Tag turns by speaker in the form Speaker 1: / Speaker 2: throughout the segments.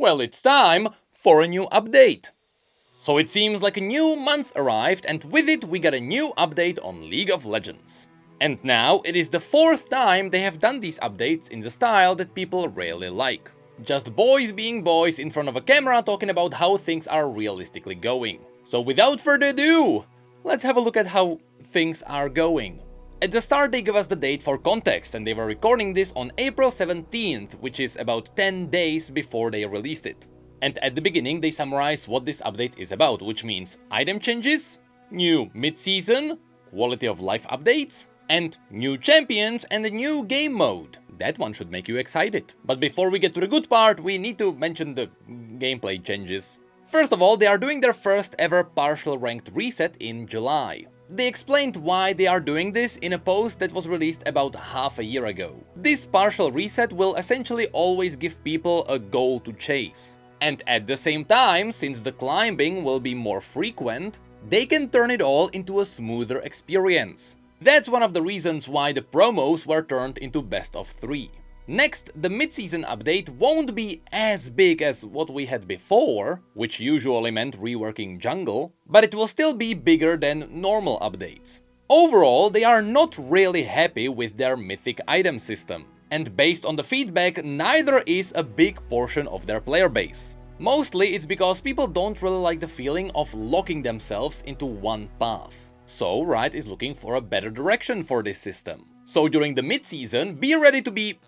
Speaker 1: Well, it's time for a new update. So it seems like a new month arrived and with it we got a new update on League of Legends. And now it is the fourth time they have done these updates in the style that people really like. Just boys being boys in front of a camera talking about how things are realistically going. So without further ado, let's have a look at how things are going. At the start they give us the date for context and they were recording this on April 17th, which is about 10 days before they released it. And at the beginning they summarize what this update is about, which means item changes, new mid-season, quality of life updates, and new champions and a new game mode. That one should make you excited. But before we get to the good part, we need to mention the gameplay changes. First of all, they are doing their first ever partial ranked reset in July. They explained why they are doing this in a post that was released about half a year ago. This partial reset will essentially always give people a goal to chase. And at the same time, since the climbing will be more frequent, they can turn it all into a smoother experience. That's one of the reasons why the promos were turned into best of 3. Next, the mid-season update won't be as big as what we had before, which usually meant reworking jungle, but it will still be bigger than normal updates. Overall, they are not really happy with their mythic item system and based on the feedback, neither is a big portion of their player base. Mostly it's because people don't really like the feeling of locking themselves into one path. So Riot is looking for a better direction for this system. So during the mid-season, be ready to be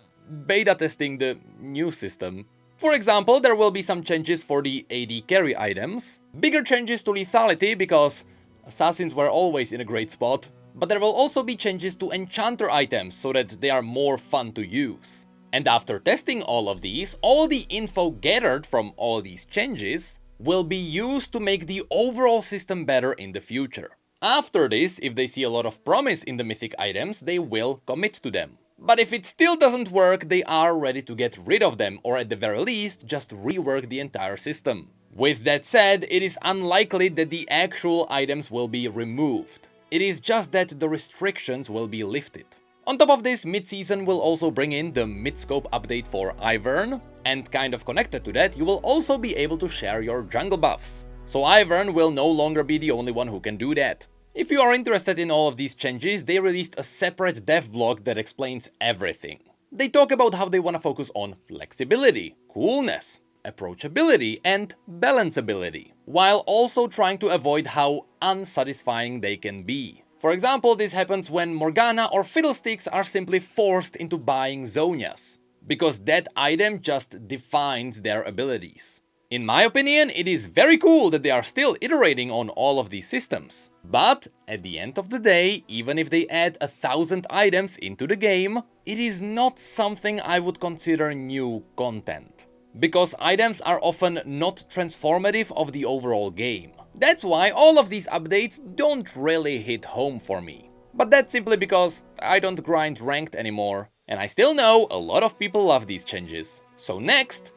Speaker 1: beta testing the new system. For example, there will be some changes for the AD carry items, bigger changes to lethality because assassins were always in a great spot, but there will also be changes to enchanter items so that they are more fun to use. And after testing all of these, all the info gathered from all these changes will be used to make the overall system better in the future. After this, if they see a lot of promise in the mythic items, they will commit to them. But if it still doesn't work, they are ready to get rid of them, or at the very least, just rework the entire system. With that said, it is unlikely that the actual items will be removed. It is just that the restrictions will be lifted. On top of this, mid-season will also bring in the mid-scope update for Ivern, and kind of connected to that, you will also be able to share your jungle buffs. So Ivern will no longer be the only one who can do that. If you are interested in all of these changes, they released a separate dev blog that explains everything. They talk about how they want to focus on flexibility, coolness, approachability and balanceability, while also trying to avoid how unsatisfying they can be. For example, this happens when Morgana or Fiddlesticks are simply forced into buying Zhonya's, because that item just defines their abilities. In my opinion, it is very cool that they are still iterating on all of these systems. But at the end of the day, even if they add a thousand items into the game, it is not something I would consider new content because items are often not transformative of the overall game. That's why all of these updates don't really hit home for me. But that's simply because I don't grind ranked anymore, and I still know a lot of people love these changes. So next,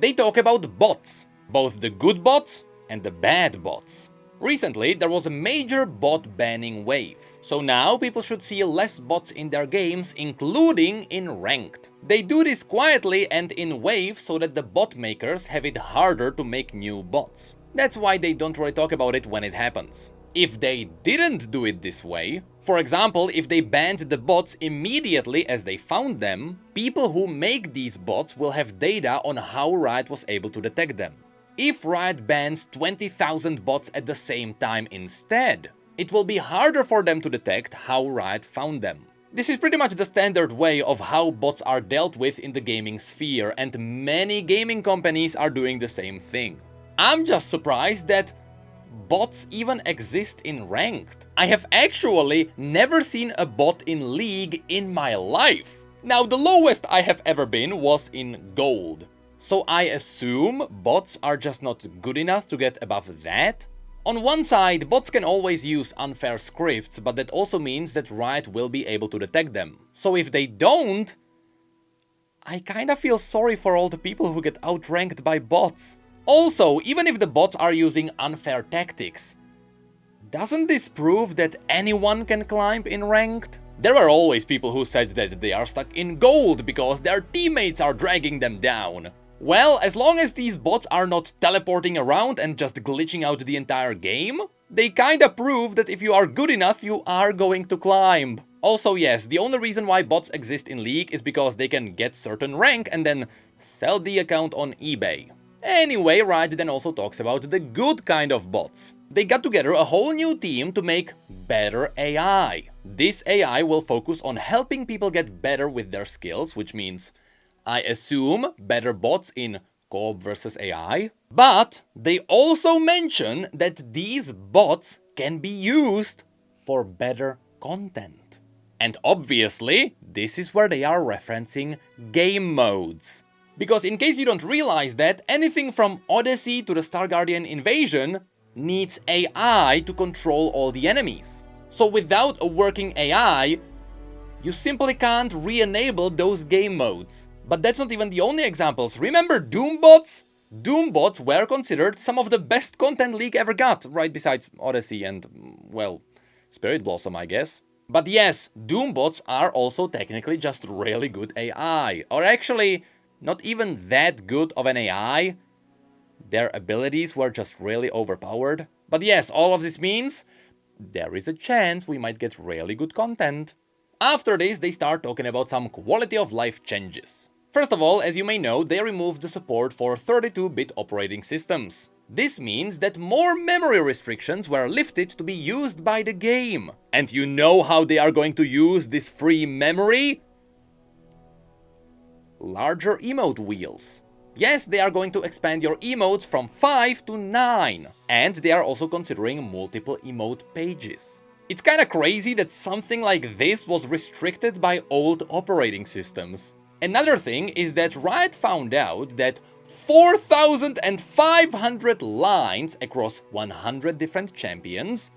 Speaker 1: they talk about bots, both the good bots and the bad bots. Recently, there was a major bot banning wave, so now people should see less bots in their games, including in ranked. They do this quietly and in waves so that the bot makers have it harder to make new bots. That's why they don't really talk about it when it happens. If they didn't do it this way, for example, if they banned the bots immediately as they found them, people who make these bots will have data on how Riot was able to detect them. If Riot bans 20,000 bots at the same time instead, it will be harder for them to detect how Riot found them. This is pretty much the standard way of how bots are dealt with in the gaming sphere, and many gaming companies are doing the same thing. I'm just surprised that bots even exist in Ranked. I have actually never seen a bot in League in my life. Now, the lowest I have ever been was in Gold. So I assume bots are just not good enough to get above that? On one side, bots can always use unfair scripts, but that also means that Riot will be able to detect them. So if they don't, I kinda feel sorry for all the people who get outranked by bots. Also, even if the bots are using unfair tactics, doesn't this prove that anyone can climb in ranked? There were always people who said that they are stuck in gold because their teammates are dragging them down. Well, as long as these bots are not teleporting around and just glitching out the entire game, they kinda prove that if you are good enough, you are going to climb. Also, yes, the only reason why bots exist in League is because they can get certain rank and then sell the account on eBay. Anyway, Riot then also talks about the good kind of bots. They got together a whole new team to make better AI. This AI will focus on helping people get better with their skills, which means, I assume, better bots in co-op versus AI. But they also mention that these bots can be used for better content. And obviously, this is where they are referencing game modes. Because in case you don't realize that, anything from Odyssey to the Star Guardian invasion needs AI to control all the enemies. So without a working AI, you simply can't re-enable those game modes. But that's not even the only examples. Remember Doombots? Doombots were considered some of the best content League ever got, right besides Odyssey and, well, Spirit Blossom, I guess. But yes, Doombots are also technically just really good AI. Or actually, not even that good of an AI. Their abilities were just really overpowered. But yes, all of this means there is a chance we might get really good content. After this, they start talking about some quality of life changes. First of all, as you may know, they removed the support for 32-bit operating systems. This means that more memory restrictions were lifted to be used by the game. And you know how they are going to use this free memory? Larger emote wheels. Yes, they are going to expand your emotes from 5 to 9, and they are also considering multiple emote pages. It's kinda crazy that something like this was restricted by old operating systems. Another thing is that Riot found out that 4,500 lines across 100 different champions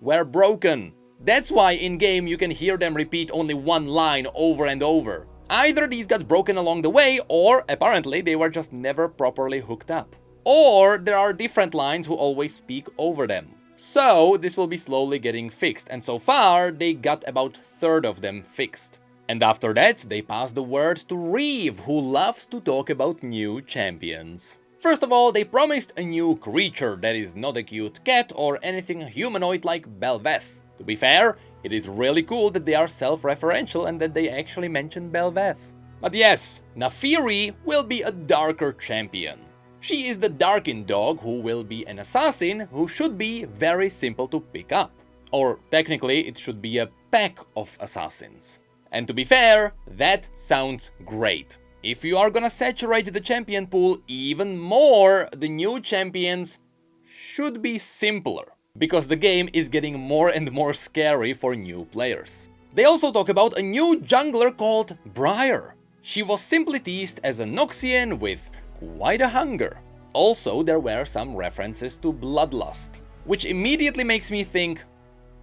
Speaker 1: were broken. That's why in-game you can hear them repeat only one line over and over. Either these got broken along the way, or apparently they were just never properly hooked up. Or there are different lines who always speak over them. So this will be slowly getting fixed, and so far they got about third of them fixed. And after that, they pass the word to Reeve, who loves to talk about new champions. First of all, they promised a new creature that is not a cute cat or anything humanoid like Bel'Veth. To be fair, it is really cool that they are self-referential and that they actually mention Bel'Veth. But yes, Naafiri will be a darker champion. She is the Darkin dog who will be an assassin who should be very simple to pick up. Or technically it should be a pack of assassins. And to be fair, that sounds great. If you are gonna saturate the champion pool even more, the new champions should be simpler because the game is getting more and more scary for new players. They also talk about a new jungler called Briar. She was simply teased as a Noxian with quite a hunger. Also, there were some references to Bloodlust, which immediately makes me think,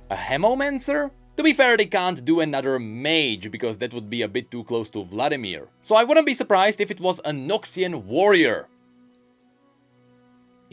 Speaker 1: a Hemomancer? To be fair, they can't do another mage, because that would be a bit too close to Vladimir. So I wouldn't be surprised if it was a Noxian warrior,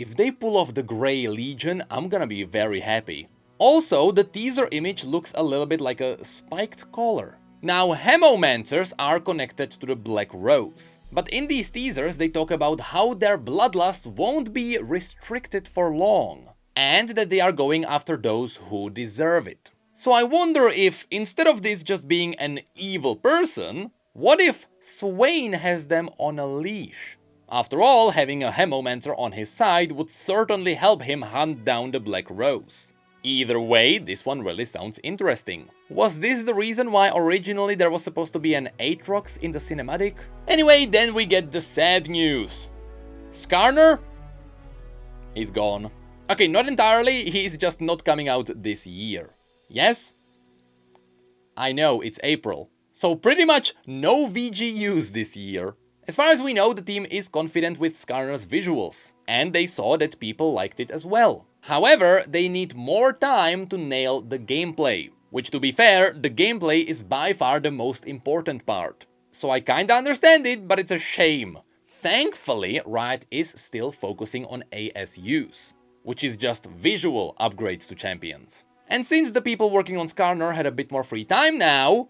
Speaker 1: if they pull off the Grey Legion, I'm gonna be very happy. Also, the teaser image looks a little bit like a spiked collar. Now, Hemomancers are connected to the Black Rose. But in these teasers, they talk about how their bloodlust won't be restricted for long, and that they are going after those who deserve it. So I wonder if, instead of this just being an evil person, what if Swain has them on a leash? After all, having a Hemomancer on his side would certainly help him hunt down the Black Rose. Either way, this one really sounds interesting. Was this the reason why originally there was supposed to be an Aatrox in the cinematic? Anyway, then we get the sad news. Skarner? He's gone. Okay, not entirely, he's just not coming out this year. Yes? I know, it's April. So pretty much no VGUs this year. As far as we know, the team is confident with Skarner's visuals, and they saw that people liked it as well. However, they need more time to nail the gameplay, which to be fair, the gameplay is by far the most important part. So I kinda understand it, but it's a shame. Thankfully, Riot is still focusing on ASUs, which is just visual upgrades to champions. And since the people working on Skarner had a bit more free time now,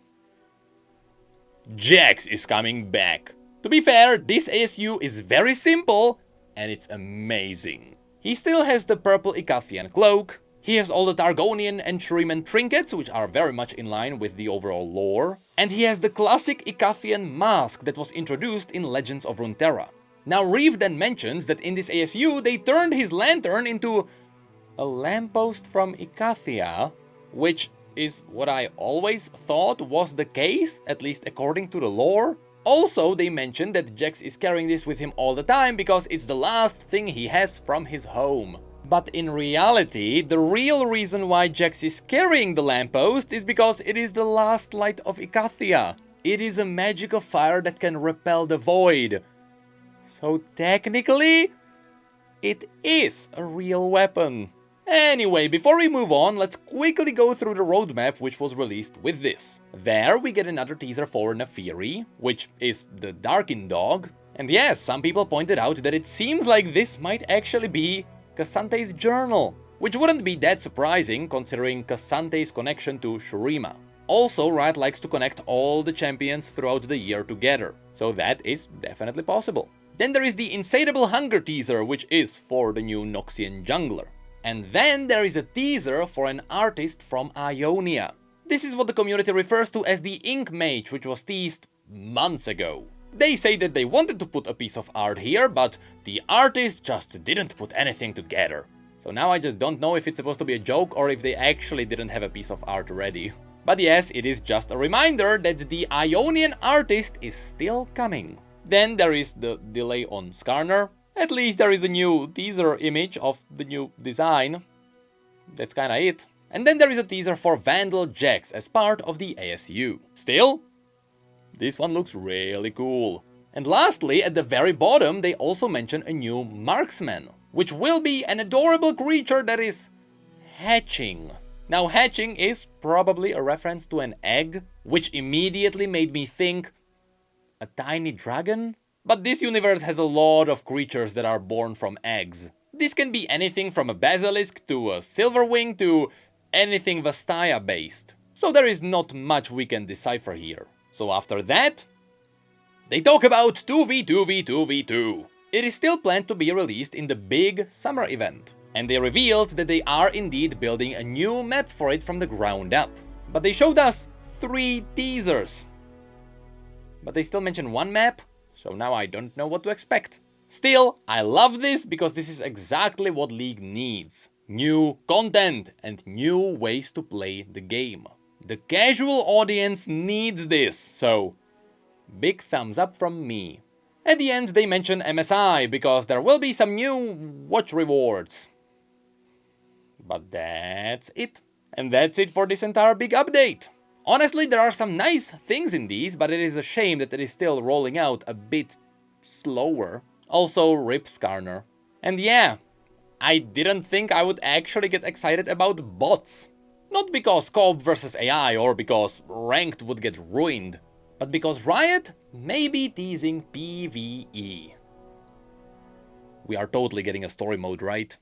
Speaker 1: Jax is coming back. To be fair, this ASU is very simple, and it's amazing. He still has the purple Icathian cloak, he has all the Targonian and Shuriman trinkets, which are very much in line with the overall lore, and he has the classic Icathian mask that was introduced in Legends of Runeterra. Now Reeve then mentions that in this ASU they turned his lantern into a lamppost from Icathia, which is what I always thought was the case, at least according to the lore. Also, they mentioned that Jax is carrying this with him all the time because it's the last thing he has from his home. But in reality, the real reason why Jax is carrying the lamppost is because it is the last light of Icathia. It is a magical fire that can repel the void. So technically, it is a real weapon. Anyway, before we move on, let's quickly go through the roadmap which was released with this. There we get another teaser for Naafiri, which is the Darkin dog. And yes, some people pointed out that it seems like this might actually be K'Sante's journal, which wouldn't be that surprising considering K'Sante's connection to Shurima. Also, Riot likes to connect all the champions throughout the year together, so that is definitely possible. Then there is the Insatiable Hunger teaser, which is for the new Noxian jungler. And then there is a teaser for an artist from Ionia. This is what the community refers to as the Ink Mage, which was teased months ago. They say that they wanted to put a piece of art here, but the artist just didn't put anything together. So now I just don't know if it's supposed to be a joke or if they actually didn't have a piece of art ready. But yes, it is just a reminder that the Ionian artist is still coming. Then there is the delay on Skarner, at least there is a new teaser image of the new design. That's kinda it. And then there is a teaser for Vandal Jax as part of the ASU. Still, this one looks really cool. And lastly, at the very bottom, they also mention a new marksman, which will be an adorable creature that is hatching. Now hatching is probably a reference to an egg, which immediately made me think a tiny dragon? But this universe has a lot of creatures that are born from eggs. This can be anything from a basilisk to a silverwing to anything Vastaya based. So there is not much we can decipher here. So after that, they talk about 2v2v2v2. It is still planned to be released in the big summer event. And they revealed that they are indeed building a new map for it from the ground up. But they showed us three teasers. But they still mention one map so now I don't know what to expect. Still, I love this because this is exactly what League needs. New content and new ways to play the game. The casual audience needs this, so big thumbs up from me. At the end they mention MSI because there will be some new watch rewards. But that's it. And that's it for this entire big update. Honestly, there are some nice things in these, but it is a shame that it is still rolling out a bit slower. Also, Rip Skarner. And yeah, I didn't think I would actually get excited about bots. Not because co-op versus AI or because ranked would get ruined, but because Riot may be teasing PvE. We are totally getting a story mode, right?